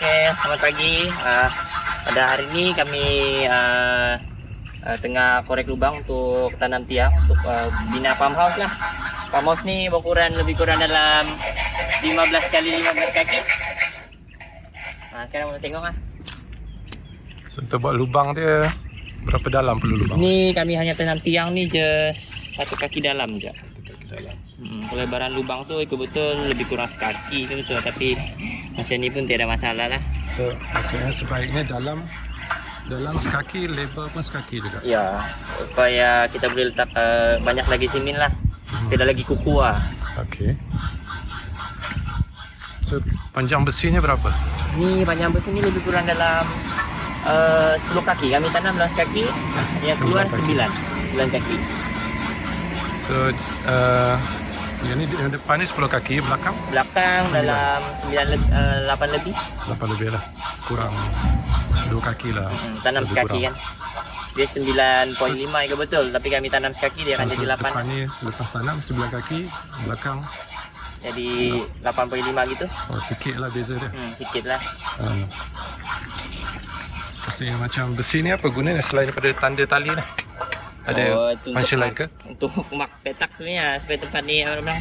Okay, selamat pagi. Uh, pada hari ini kami uh, uh, tengah korek lubang untuk tanam tiang untuk uh, bina farm house lah. Farm house ni berukuran lebih kurang dalam 15 kali 15 kaki. Uh, sekarang kita tengok lah. So, untuk buat lubang dia berapa dalam perlu lubang? Ni kami hanya tanam tiang ni just satu kaki dalam je. Satu kaki dalam. Hmm, pelebaran lubang tu ikut betul lebih kurang sekaki ke betul tapi macam ni pun tiada masalah lah. So, maksudnya sebaiknya dalam dalam sekaki, lebar pun sekaki juga. Ya, supaya kita boleh letak uh, banyak lagi simin lah. Tidak lagi kuku lah. Okey. So, panjang besinya berapa? Ni panjang besi ni lebih kurang dalam uh, 10 kaki. Kami tanam dalam sekaki, yang keluar Sembilan 9. 9 kaki. kaki. So, uh, yang ni yang depan ni 10 kaki, belakang Belakang Sembilan. dalam 9 lebih, uh, 8 lebih. 8 lebih lah. Kurang 2 kaki lah. Hmm, tanam Lebih sekaki kurang. kan. Dia 9.5 ke betul. Tapi kami tanam sekaki dia akan So, jadi 8. depan ni lepas tanam 9 kaki, belakang Jadi 8.5 gitu. oh, sikit lah beza dia. Hmm, sikit lah. Um, Maksudnya macam besi ni apa gunanya selain daripada tanda tali ni? Ada Oh, function lain ke? Untuk mak petak sebenarnya supaya tempat ni orang bilang